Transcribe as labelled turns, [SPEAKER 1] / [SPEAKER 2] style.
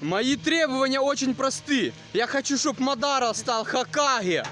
[SPEAKER 1] Мои требования очень просты. Я хочу, чтобы Мадара стал Хакаги.